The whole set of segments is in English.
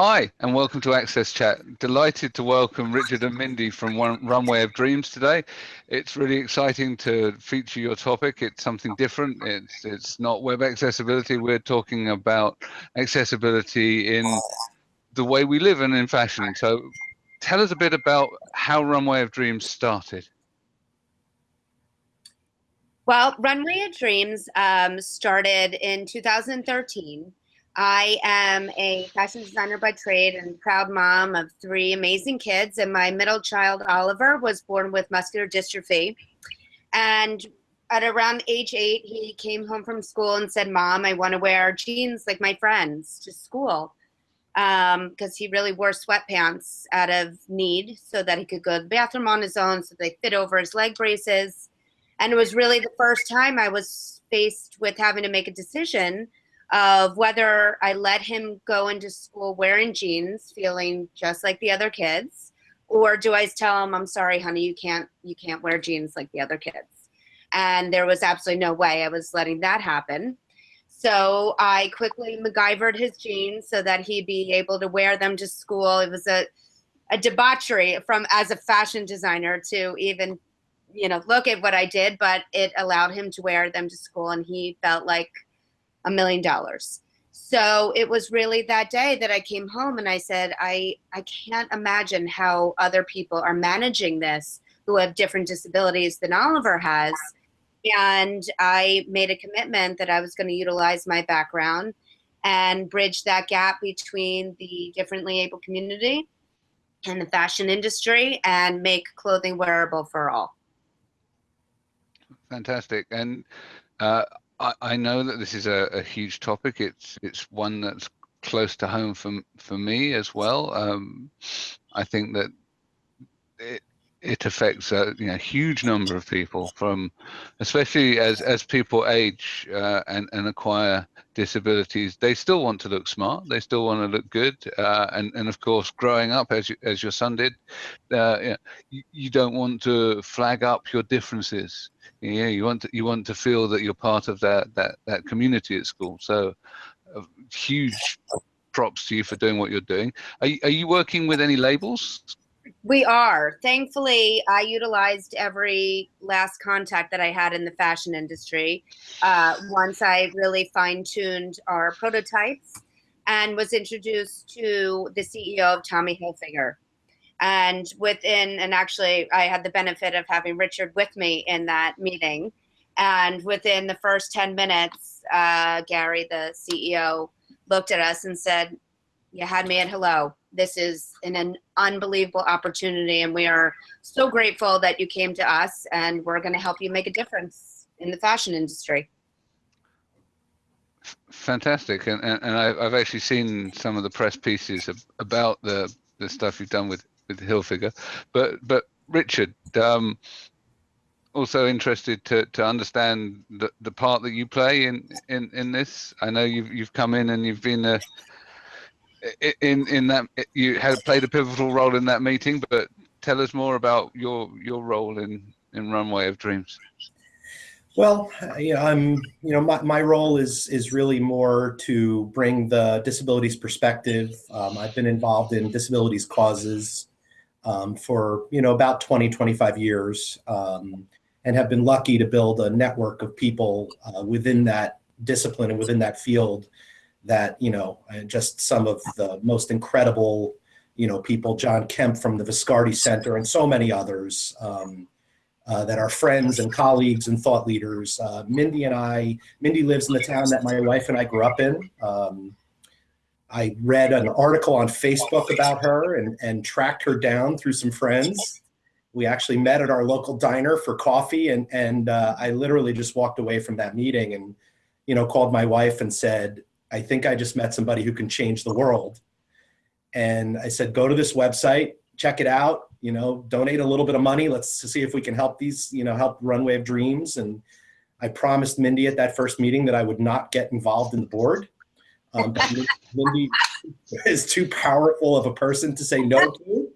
Hi, and welcome to Access Chat. Delighted to welcome Richard and Mindy from Runway of Dreams today. It's really exciting to feature your topic. It's something different. It's it's not web accessibility. We're talking about accessibility in the way we live and in fashion. So, tell us a bit about how Runway of Dreams started. Well, Runway of Dreams um, started in 2013 I am a fashion designer by trade and proud mom of three amazing kids. And my middle child, Oliver, was born with muscular dystrophy. And at around age eight, he came home from school and said, Mom, I want to wear jeans like my friends to school. Because um, he really wore sweatpants out of need so that he could go to the bathroom on his own, so they fit over his leg braces. And it was really the first time I was faced with having to make a decision of whether I let him go into school wearing jeans, feeling just like the other kids, or do I tell him, I'm sorry, honey, you can't, you can't wear jeans like the other kids. And there was absolutely no way I was letting that happen. So I quickly MacGyvered his jeans so that he'd be able to wear them to school. It was a, a debauchery from as a fashion designer to even, you know, look at what I did, but it allowed him to wear them to school and he felt like a million dollars. So it was really that day that I came home and I said, I, I can't imagine how other people are managing this who have different disabilities than Oliver has. And I made a commitment that I was going to utilize my background and bridge that gap between the differently able community and the fashion industry and make clothing wearable for all. Fantastic. And uh, I, know that this is a, a, huge topic. It's it's one that's close to home for for me as well. Um, I think that it it affects a you know, huge number of people from, especially as as people age uh, and and acquire disabilities. They still want to look smart. They still want to look good. Uh, and and of course, growing up as you, as your son did, uh, you, you don't want to flag up your differences yeah you want to you want to feel that you're part of that that that community at school so uh, huge props to you for doing what you're doing are are you working with any labels we are thankfully i utilized every last contact that i had in the fashion industry uh, once i really fine-tuned our prototypes and was introduced to the ceo of tommy hilfiger and within, and actually, I had the benefit of having Richard with me in that meeting. And within the first 10 minutes, uh, Gary, the CEO, looked at us and said, You had me at hello. This is an, an unbelievable opportunity. And we are so grateful that you came to us, and we're going to help you make a difference in the fashion industry fantastic and, and, and I've, actually seen some of the press pieces about the the stuff you've done with with Hilfiger. But but Richard, um, also interested to to understand the the part that you play in in in this. I know you've you've come in and you've been a in in that you had played a pivotal role in that meeting, but tell us more about your your role in in Runway of Dreams. Well, you know, I'm, you know, my, my role is is really more to bring the disabilities perspective. Um, I've been involved in disabilities causes um, for you know about 20, 25 years, um, and have been lucky to build a network of people uh, within that discipline and within that field that you know just some of the most incredible you know people, John Kemp from the Viscardi Center, and so many others. Um, uh, that are friends and colleagues and thought leaders. Uh, Mindy and I, Mindy lives in the town that my wife and I grew up in. Um, I read an article on Facebook about her and, and tracked her down through some friends. We actually met at our local diner for coffee, and and uh, I literally just walked away from that meeting and, you know, called my wife and said, "I think I just met somebody who can change the world." And I said, "Go to this website, check it out. You know, donate a little bit of money. Let's see if we can help these. You know, help Runway of Dreams." And I promised Mindy at that first meeting that I would not get involved in the board um, Mindy is too powerful of a person to say no to.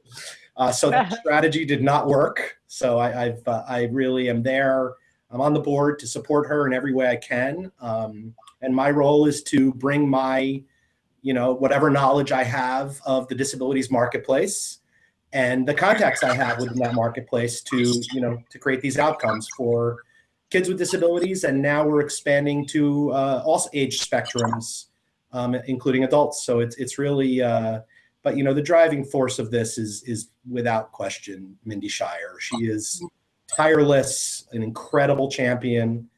Uh, so that strategy did not work. So I, have uh, I really am there. I'm on the board to support her in every way I can. Um, and my role is to bring my you know, whatever knowledge I have of the disabilities marketplace and the contacts I have within that marketplace to, you know, to create these outcomes for kids with disabilities. And now we're expanding to uh, all age spectrums, um, including adults. So it's, it's really, uh, but you know, the driving force of this is, is without question, Mindy Scheier. She is tireless, an incredible champion.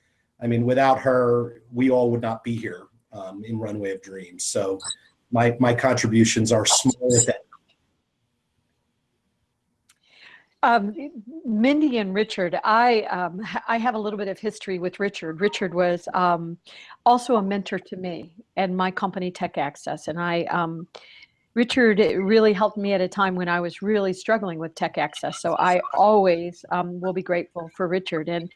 I mean, without her, we all would not be here um, in Runway of Dreams. So my, my contributions are small if any. Um, Mindy and Richard, I um, I have a little bit of history with Richard. Richard was um, also a mentor to me and my company Tech Access, and I um, Richard really helped me at a time when I was really struggling with Tech Access. So I always um, will be grateful for Richard. And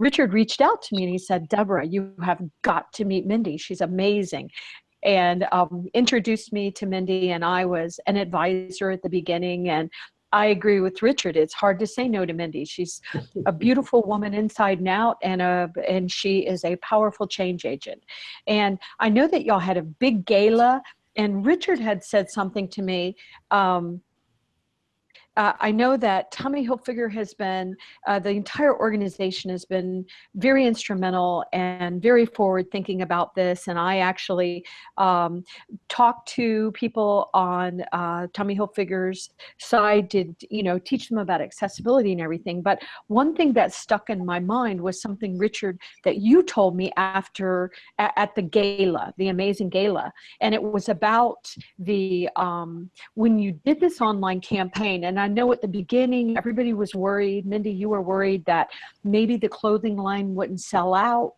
Richard reached out to me and he said, Deborah, you have got to meet Mindy. She's amazing and um, introduced me to Mindy and I was an advisor at the beginning and I agree with Richard. It's hard to say no to Mindy. She's a beautiful woman inside and out, and a and she is a powerful change agent. And I know that y'all had a big gala, and Richard had said something to me. Um, uh, I know that Tommy Hilfiger has been, uh, the entire organization has been very instrumental and very forward thinking about this. And I actually um, talked to people on uh, Tommy Hilfiger's side to, you know, teach them about accessibility and everything. But one thing that stuck in my mind was something, Richard, that you told me after at, at the gala, the amazing gala. And it was about the, um, when you did this online campaign, and I know at the beginning, everybody was worried. Mindy, you were worried that maybe the clothing line wouldn't sell out.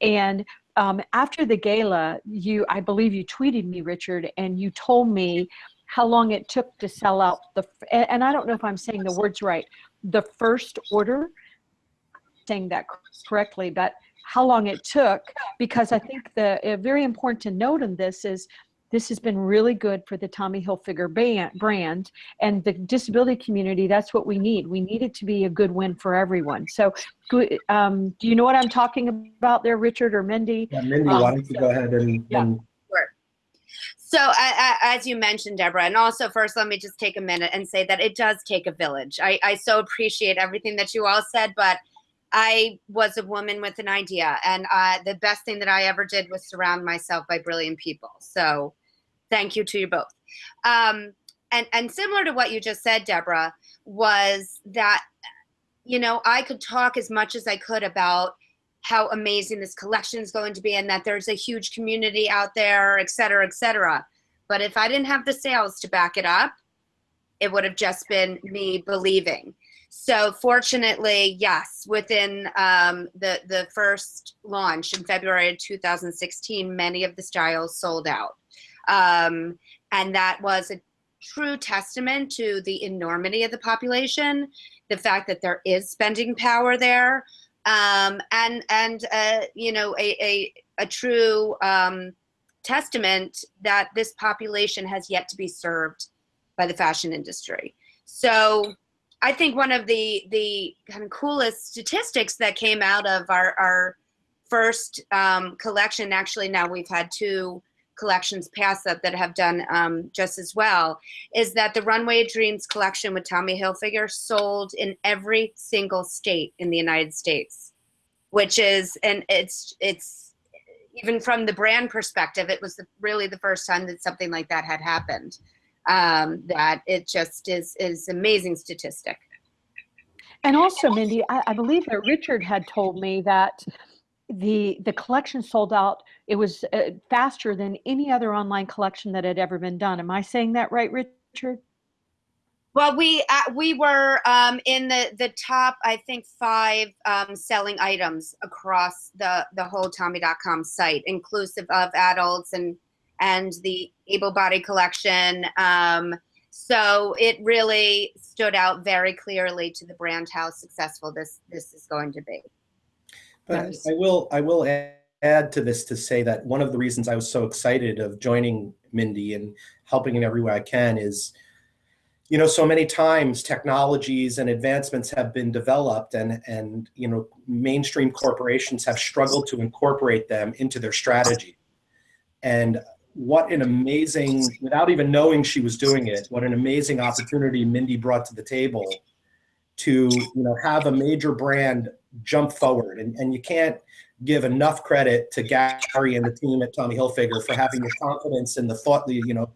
And um, after the gala, you, I believe you tweeted me, Richard, and you told me how long it took to sell out the, and, and I don't know if I'm saying the words right, the first order, saying that correctly, but how long it took, because I think the uh, very important to note in this is this has been really good for the Tommy Hilfiger brand and the disability community. That's what we need. We need it to be a good win for everyone. So, um, do you know what I'm talking about there, Richard or Mindy? Yeah, Mindy, um, why don't you so, go ahead and, yeah. and so uh, as you mentioned, Deborah, and also first, let me just take a minute and say that it does take a village. I, I so appreciate everything that you all said, but I was a woman with an idea, and uh, the best thing that I ever did was surround myself by brilliant people. So Thank you to you both. Um, and, and similar to what you just said, Deborah, was that, you know, I could talk as much as I could about how amazing this collection is going to be and that there's a huge community out there, et cetera, et cetera. But if I didn't have the sales to back it up, it would have just been me believing. So fortunately, yes, within um, the, the first launch in February of 2016, many of the styles sold out. Um, and that was a true testament to the enormity of the population, the fact that there is spending power there, um, and and uh, you know a a, a true um, testament that this population has yet to be served by the fashion industry. So I think one of the the kind of coolest statistics that came out of our our first um, collection, actually now we've had two collections past that that have done um, just as well, is that the Runway Dreams collection with Tommy Hilfiger sold in every single state in the United States, which is, and it's, it's even from the brand perspective, it was the, really the first time that something like that had happened. Um, that it just is, is amazing statistic. And also, Mindy, I, I believe that Richard had told me that the the collection sold out it was uh, faster than any other online collection that had ever been done. Am i saying that right richard? Well we uh, we were um, in the the top i think five um, selling items across the the whole tommy.com site inclusive of adults and and the able body collection. Um, so it really stood out very clearly to the brand how successful this this is going to be but. I will I will add to this to say that one of the reasons I was so excited of joining Mindy and helping in every way I can is, you know, so many times technologies and advancements have been developed and and you know mainstream corporations have struggled to incorporate them into their strategy. And what an amazing, without even knowing she was doing it, what an amazing opportunity Mindy brought to the table to, you know, have a major brand jump forward. And, and you can't give enough credit to Gary and the team at Tommy Hilfiger for having the confidence and the thought, the, you know,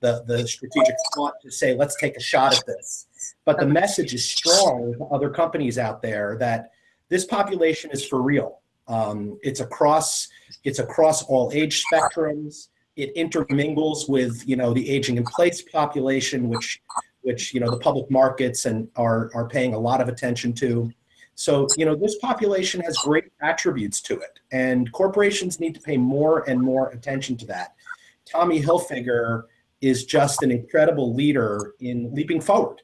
the, the strategic thought to say, let's take a shot at this. But the message is strong with other companies out there that this population is for real. Um, it's across it's across all age spectrums. It intermingles with you know the aging in place population, which which you know the public markets and are are paying a lot of attention to. So you know this population has great attributes to it, and corporations need to pay more and more attention to that. Tommy Hilfiger is just an incredible leader in leaping forward.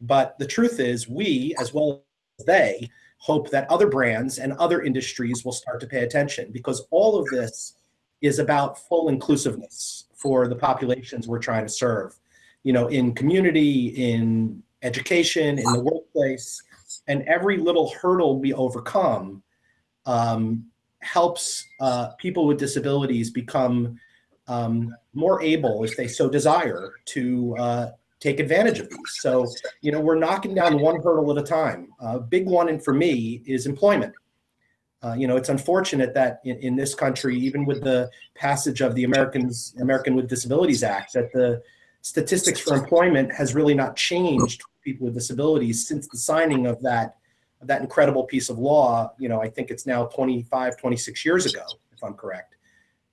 But the truth is, we as well as they hope that other brands and other industries will start to pay attention because all of this is about full inclusiveness for the populations we're trying to serve. You know, in community, in education, in the workplace, and every little hurdle we overcome um, helps uh, people with disabilities become um, more able, if they so desire, to uh, take advantage of these. So, you know, we're knocking down one hurdle at a time. A uh, big one, and for me, is employment. Uh, you know, it's unfortunate that in, in, this country, even with the passage of the Americans American with Disabilities Act, that the statistics for employment has really not changed for people with disabilities since the signing of that of that incredible piece of law. You know, I think it's now 25, 26 years ago, if I'm correct.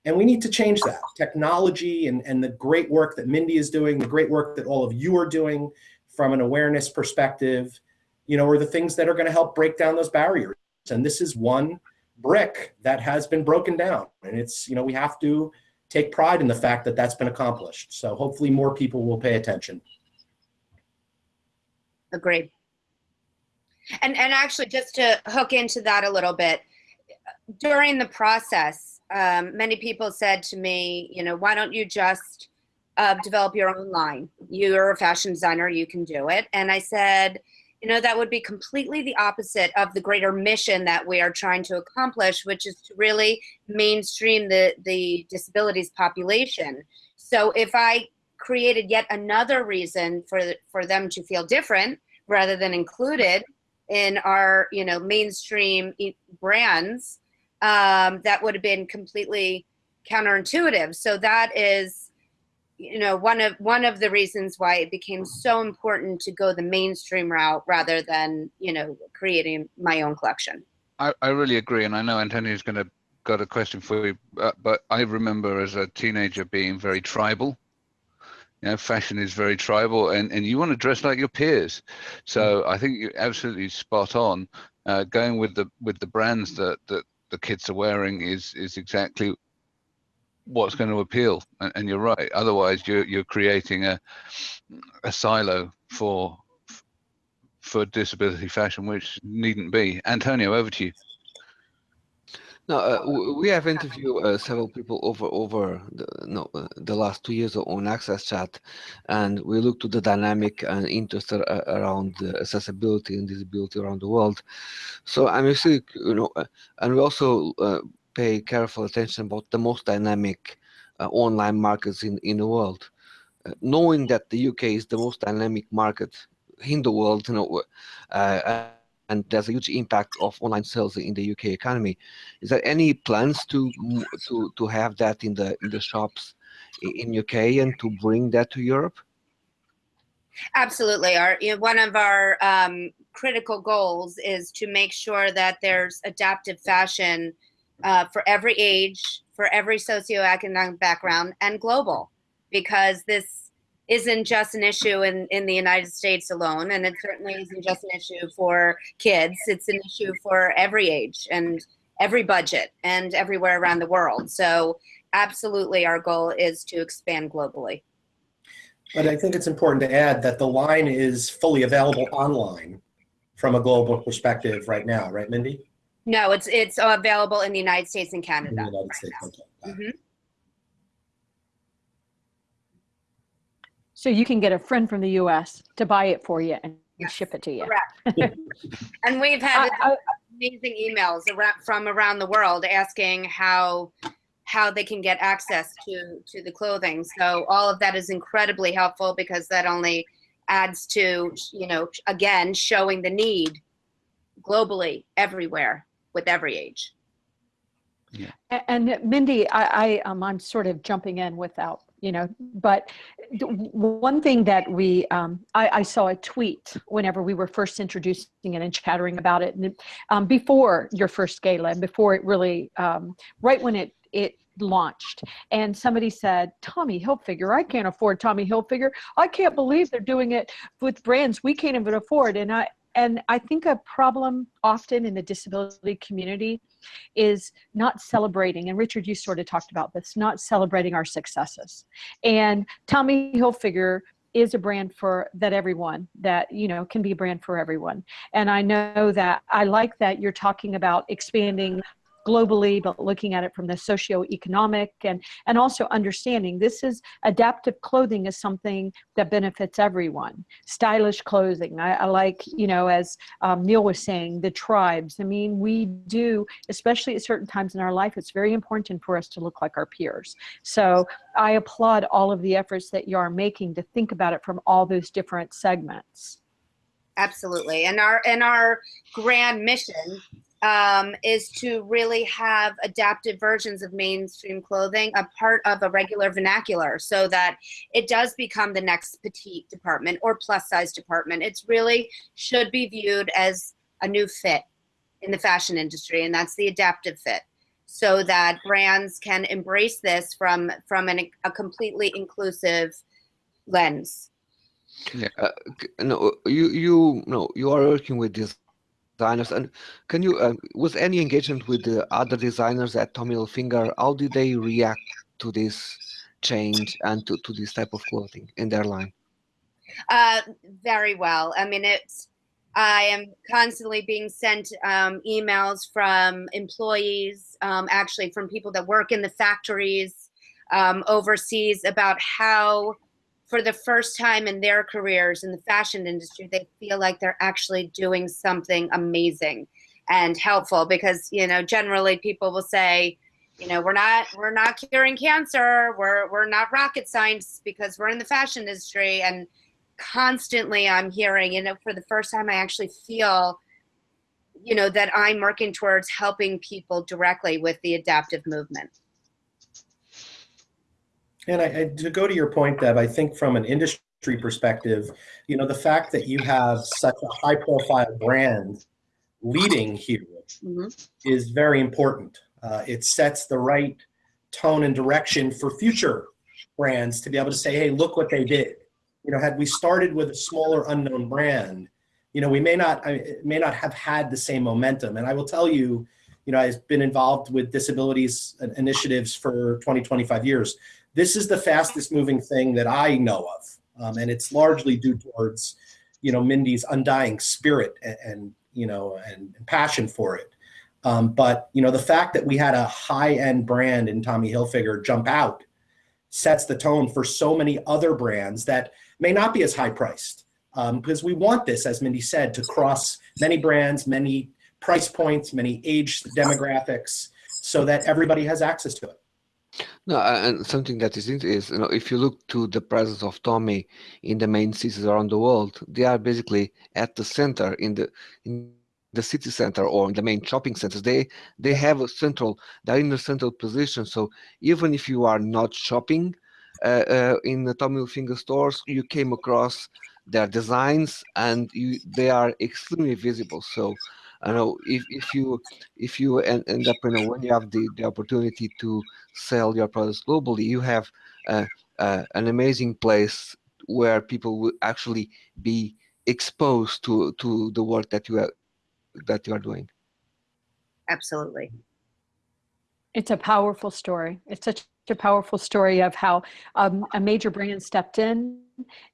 And we need to change that. Technology and, and the great work that Mindy is doing, the great work that all of you are doing from an awareness perspective, you know, are the things that are going to help break down those barriers. And this is one brick that has been broken down. And it's, you know, we have to take pride in the fact that that's been accomplished. So hopefully more people will pay attention. Agreed. And, and actually, just to hook into that a little bit, during the process, um, many people said to me, you know, why don't you just uh, develop your own line? You're a fashion designer, you can do it. And I said, you know, that would be completely the opposite of the greater mission that we are trying to accomplish, which is to really mainstream the, the disabilities population. So if I created yet another reason for, for them to feel different rather than included in our, you know, mainstream brands, um, that would have been completely counterintuitive. So that is, you know, one of one of the reasons why it became so important to go the mainstream route rather than, you know, creating my own collection. I, I really agree, and I know Antonio's going to got a question for you, uh, but I remember as a teenager being very tribal. You know, fashion is very tribal, and, and you want to dress like your peers. So I think you're absolutely spot on. Uh, going with the with the brands that that the kids are wearing is is exactly what's going to appeal and, and, you're right. Otherwise you're you're creating a a silo for for disability fashion which needn't be. Antonio over to you. Now uh, we have interviewed uh, several people over over the, no, uh, the last two years on Access Chat, and we looked to the dynamic and interest around accessibility and disability around the world. So I'm actually, you know, uh, and we also uh, pay careful attention about the most dynamic uh, online markets in in the world. knowing that the UK is the most dynamic market in the world, you know and there's a huge impact of online sales in the UK economy. Is there any plans to to to have that in the in the shops in UK and to bring that to Europe? Absolutely. Our one of our um, critical goals is to make sure that there's adaptive fashion uh, for every age, for every socioeconomic background, and global, because this isn't just an issue in, in the United States alone, and it certainly isn't just an issue for kids. It's an issue for every age and every budget and everywhere around the world. So absolutely our goal is to expand globally. But I think it's important to add that the line is fully available online from a global perspective right now, right, Mindy? No, it's it's available in the United States and Canada. In the United States, okay. Mm -hmm. So you can get a friend from the US to buy it for you and yes, ship it to you. Correct. and we've had I, I, amazing emails around, from around the world asking how how they can get access to to the clothing. So all of that is incredibly helpful because that only adds to you know again showing the need globally everywhere with every age. Yeah. And Mindy, I, I, um, I'm sort of jumping in without, you know, but one thing that we, um, I, I saw a tweet whenever we were first introducing it and chattering about it, and um, before your first gala and before it really, um, right when it it launched, and somebody said, "Tommy Hilfiger, I can't afford Tommy Hilfiger. I can't believe they're doing it with brands we can't even afford." And I and I think a problem often in the disability community is not celebrating and richard you sort of talked about this not celebrating our successes. And tommy hilfiger is a brand for that everyone that you know can be a brand for everyone. And i know that i like that you're talking about expanding globally but looking at it from the socioeconomic and and also understanding this is adaptive clothing is something that benefits everyone. Stylish clothing i, I like you know as um, neil was saying the tribes. I mean we do especially at certain times in our life it's very important for us to look like our peers. So i applaud all of the efforts that you are making to think about it from all those different segments. Absolutely. And our and our grand mission um, is to really have adaptive versions of mainstream clothing a part of a regular vernacular so that it does become the next petite department or plus size department. It's really should be viewed as a new fit in the fashion industry, and that's the adaptive fit. So that brands can embrace this from from an, a completely inclusive lens. Uh, no, you you no, you are working with designers, and can you uh, was any engagement with the other designers at Tommy Hilfiger? How did they react to this change and to, to this type of clothing in their line? Uh, very well. I mean, it's. I am constantly being sent um, emails from employees, um, actually from people that work in the factories um, overseas, about how, for the first time in their careers in the fashion industry, they feel like they're actually doing something amazing and helpful. Because you know, generally people will say, you know, we're not we're not curing cancer, we're we're not rocket science because we're in the fashion industry and constantly I'm hearing, you know, for the first time, I actually feel, you know, that I'm working towards helping people directly with the adaptive movement. And I, I, to go to your point, Deb, I think from an industry perspective, you know, the fact that you have such a high profile brand leading here Mhm. is very important. Uh, it sets the right tone and direction for future brands to be able to say, hey, look what they did. You know, had we started with a smaller unknown brand, you know, we may not I, may not have had the same momentum. And I will tell you, you know, I've been involved with disabilities initiatives for 20, 25 years. This is the fastest moving thing that I know of. Um, and it's largely due towards, you know, Mindy's undying spirit and, and you know, and, and passion for it. Um, but you know, the fact that we had a high-end brand in Tommy Hilfiger jump out sets the tone for so many other brands that may not be as high priced. Um, because we want this, as Mindy said, to cross many brands, many price points, many age demographics, so that everybody has access to it. No, and something that is is you know if you look to the presence of Tommy in the main cities around the world, they are basically at the center in the in the city center or in the main shopping centers. They they have a central, they're in a central position. So even if you are not shopping uh, uh, in the Tommy Hilfiger stores, you came across their designs and you they are extremely visible. So I know if, if you if you end, end up you know when you have the, the opportunity to sell your products globally, you have uh, uh, an amazing place where people will actually be exposed to to the work that you are that you are doing. Absolutely. It's a powerful story. It's such a powerful story of how um, a major brand stepped in,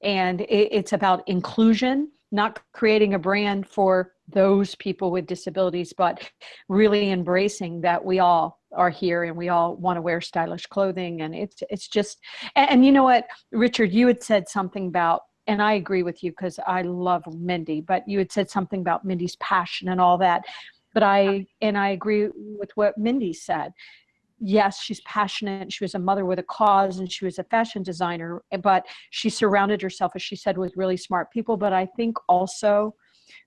and it, it's about inclusion, not creating a brand for those people with disabilities, but really embracing that we all are here and we all want to wear stylish clothing. And it's it's just, and, and you know what, Richard, you had said something about and I agree with you because I love Mindy, but you had said something about Mindy's passion and all that. But I, and I agree with what Mindy said. Yes, she's passionate. She was a mother with a cause and she was a fashion designer, eh, but she surrounded herself, as she said, with really smart people. But I think also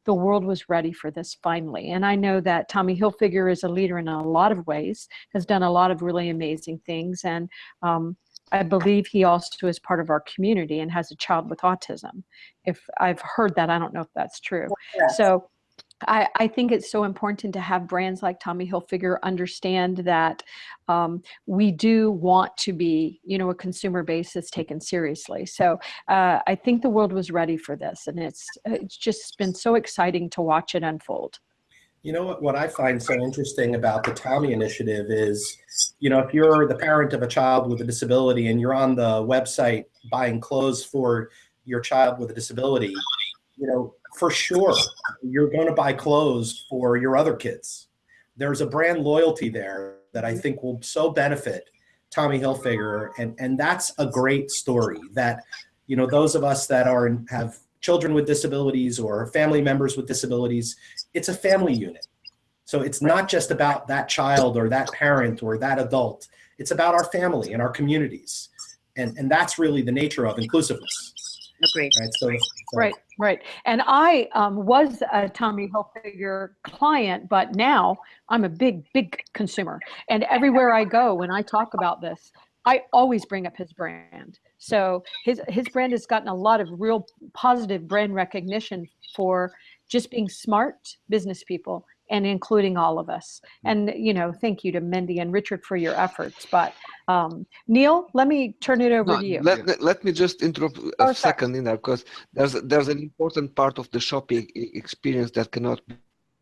the world was ready for this finally. And I know that Tommy Hilfiger is a leader in a lot of ways, has done a lot of really amazing things. And um, I believe he also is part of our community and has a child with autism. If I've heard that, I don't know if that's true. Yes. So I, I think it's so important to have brands like Tommy Hilfiger understand that um, we do want to be, you know, a consumer base that's taken seriously. So uh, I think the world was ready for this, and it's it's just been so exciting to watch it unfold. You know what, what I find so interesting about the Tommy initiative is, you know, if you're the parent of a child with a disability and you're on the website buying clothes for your child with a disability, you know, for sure you're going to buy clothes for your other kids. There's a brand loyalty there that I think will so benefit Tommy Hilfiger, and and that's a great story. That you know those of us that are have children with disabilities or family members with disabilities, it's a family unit. So it's not just about that child or that parent or that adult. It's about our family and our communities, and and that's really the nature of inclusiveness. Agreed. Right. So, so Right, right. And I um, was a Tommy Hilfiger client, but now I'm a big, big consumer. And everywhere I go, when I talk about this, I always bring up his brand. So his his brand has gotten a lot of real positive brand recognition for just being smart business people and including all of us. And you know, thank you to Mindy and Richard for your efforts. But um, Neil, let me turn it over No, to you. let, let, let me just interrupt a Oh, sorry. second in there because there's there's an important part of the shopping experience that cannot be ignored.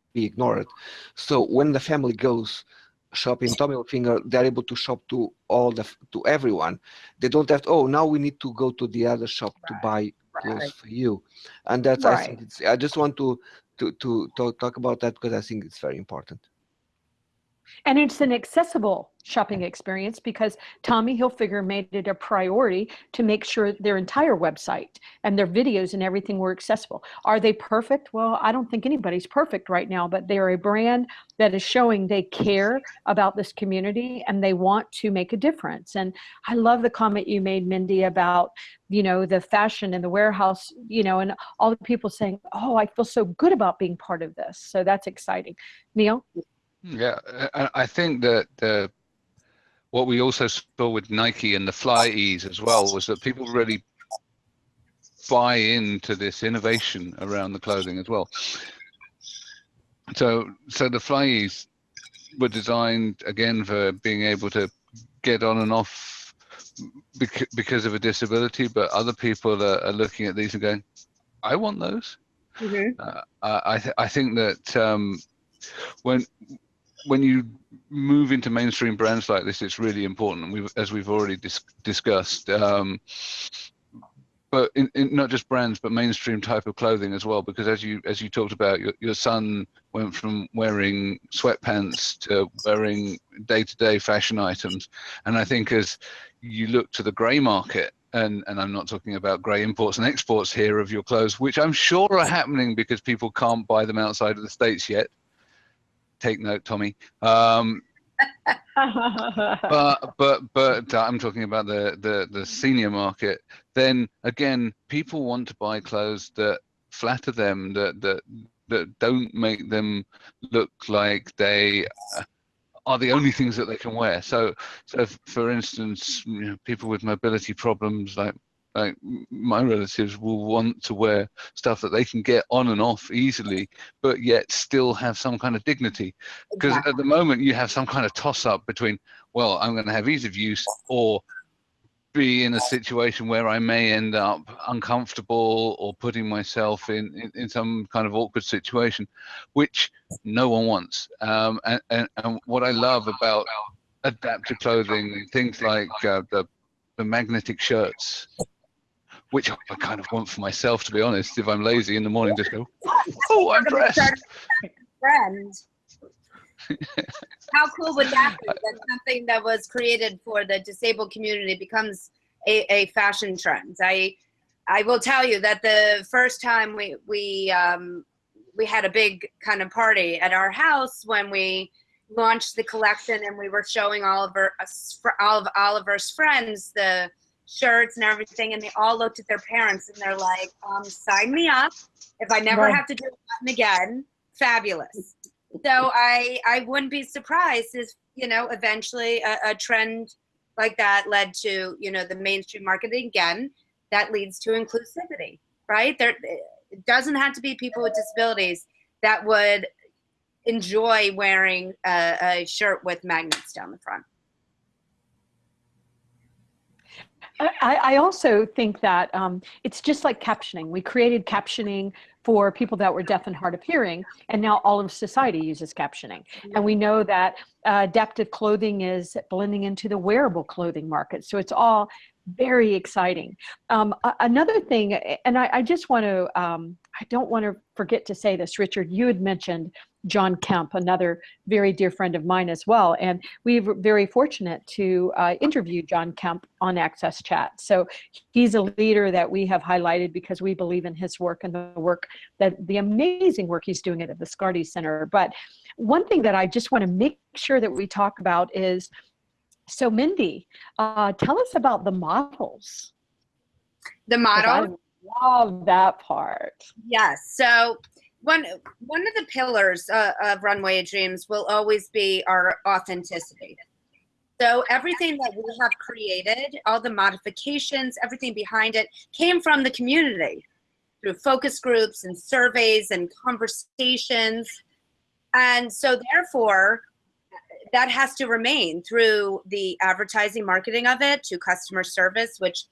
So when the family goes shopping Tommy Finger, they're able to shop to all the to everyone. They don't have to, oh now we need to go to the other shop to buy clothes Right. for you. And that's I think it's I just want to to to talk, talk about that because I think it's very important. And it's an accessible shopping experience because Tommy Hilfiger made it a priority to make sure their entire website and their videos and everything were accessible. Are they perfect? Well, I don't think anybody's perfect right now, but they're a brand that is showing they care about this community and they want to make a difference. And I love the comment you made, Mindy, about, you know, the fashion in the warehouse, you know, and all the people saying, oh, I feel so good about being part of this. So that's exciting. Neil? Yeah, I, I think that the what we also saw with Nike and the FlyEase as well was that people really buy into this innovation around the clothing as well. So, so the FlyEase were designed again for being able to get on and off because of a disability, but other people are, are looking at these and going, "I want those." Mhm. uh, I th- I think that um, when when you move into mainstream brands like this, it's really important. We've, as we've already dis- discussed, um, but in, in not just brands, but mainstream type of clothing as well. Because as you as you talked about, your your son went from wearing sweatpants to wearing day-to-day fashion items, and I think as you look to the grey market, and and I'm not talking about grey imports and exports here of your clothes, which I'm sure are happening because people can't buy them outside of the states yet. Take note, Tommy. Um, but but but uh, I'm talking about the the the senior market. Then again, people want to buy clothes that flatter them, that that that don't make them look like they uh, are the only things that they can wear. So so for instance, you know, people with mobility problems like like my relatives will want to wear stuff that they can get on and off easily, but yet still have some kind of dignity because Exactly. at the moment you have some kind of toss up between well i'm going to have ease of use or be in a situation where i may end up uncomfortable or putting myself in in, in some kind of awkward situation which no one wants um, and, and, and what i love about adaptive clothing things like uh, the the magnetic shirts which I kind of want for myself, to be honest. If I'm lazy in the morning, just go, oh, I'm dressed. friend. How cool would that be? That something that was created for the disabled community becomes a, a fashion trend. I I will tell you that the first time we we um, we had a big kind of party at our house when we launched the collection and we were showing all of our all of Oliver's friends the shirts and everything, and they all looked at their parents and they're like, um, "Sign me up. If I never Right. have to do button again, fabulous." So I I wouldn't be surprised if you know eventually a, a trend like that led to you know the mainstream marketing again that leads to inclusivity, right? There it doesn't have to be people with disabilities that would enjoy wearing a, a shirt with magnets down the front. I, I also think that um, it's just like captioning. We created captioning for people that were deaf and hard of hearing, and now all of society uses captioning. And we know that uh, adaptive clothing is blending into the wearable clothing market. So it's all very exciting. Um, another thing, and I, I just want to, um, I don't want to forget to say this, Richard, you had mentioned John Kemp, another very dear friend of mine as well. And we were very fortunate to uh, interview John Kemp on Access Chat. So he's a leader that we have highlighted because we believe in his work and the work that the amazing work he's doing at the Viscardi Center. But one thing that I just want to make sure that we talk about is, so Mindy, uh, tell us about the models. The model, I love that part. yes. So one one of the pillars uh, of Runway of Dreams will always be our authenticity. So everything that we have created, all the modifications, everything behind it, came from the community through focus groups and surveys and conversations. And so therefore, that has to remain through the advertising marketing of it to customer service, which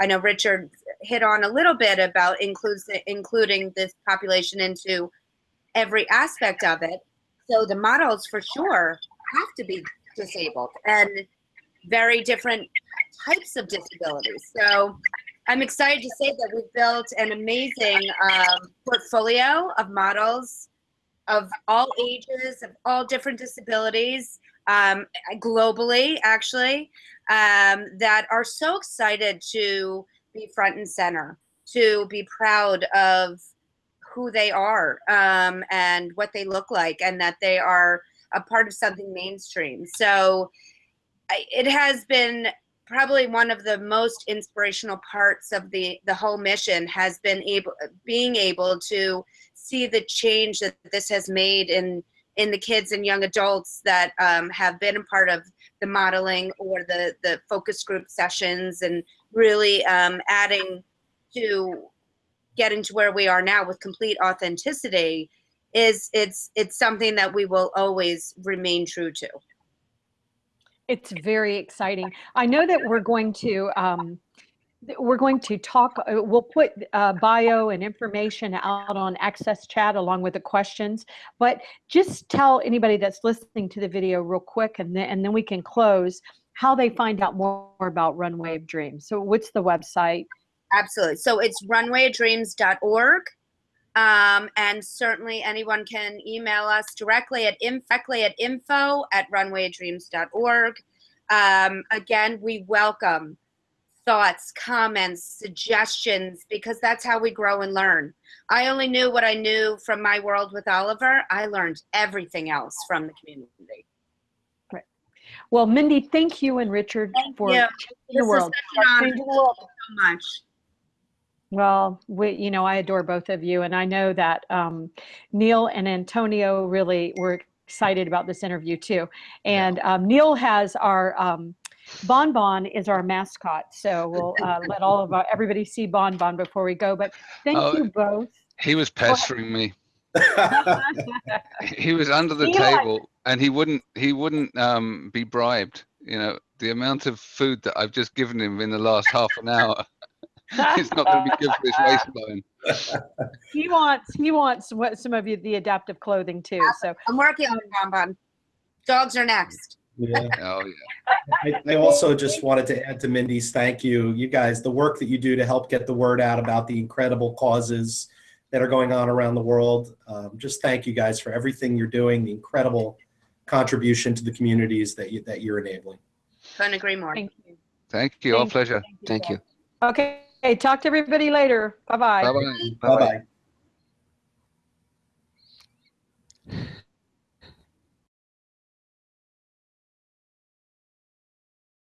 I know Richard hit on a little bit about includes including this population into every aspect of it. So the models for sure have to be disabled and very different types of disabilities. So I'm excited to say that we've built an amazing um, portfolio of models of all ages, of all different disabilities, um, globally, actually, um, that are so excited to be front and center, to be proud of who they are um, and what they look like, and that they are a part of something mainstream. So it has been probably one of the most inspirational parts of the the whole mission has been able being able to see the change that this has made in in the kids and young adults that um, have been a part of the modeling or the the focus group sessions and really um, adding to getting to where we are now with complete authenticity is it's it's something that we will always remain true to It's very exciting. I know that we're going to um, we're going to talk. uh, We'll put uh, bio and information out on Access Chat along with the questions. But just tell anybody that's listening to the video real quick, and then and then we can close how they find out more about Runway of Dreams. So, what's the website? Absolutely. So it's runwayofdreams.org. Um, and certainly anyone can email us directly at, inf- directly at info at runwayofdreams.org. Um, again, we welcome thoughts, comments, suggestions, because that's how we grow and learn. I only knew what I knew from my world with Oliver. I learned everything else from the community. Well, Mindy, thank you and Richard Thank for you. changing the world. such an honor. Changing the world. so much. Well, we, you know, I adore both of you, and I know that um, Neil and Antonio really were excited about this interview too. And um, Neil has our um, Bon Bon is our mascot, so we'll uh, let all of our, everybody see Bon Bon before we go. But thank Oh, you both. He was pestering me. He was under the Eli. table and he wouldn't he wouldn't um be bribed. You know, the amount of food that I've just given him in the last half an hour, it's not going to be good for his waistline. he wants he wants what some of you the adaptive clothing too. So I'm working on it, Bon Bon. Dogs are next. Yeah. Oh yeah. I, I also just wanted to add to Mindy's thank you. You guys, the work that you do to help get the word out about the incredible causes that are going on around the world. Um, just thank you guys for everything you're doing, the incredible contribution to the communities that you that you're enabling. Couldn't agree more. thank you. Thank you. All Thank you. pleasure. Thank you. Okay, talk to everybody later. Bye bye. Bye bye. Bye bye.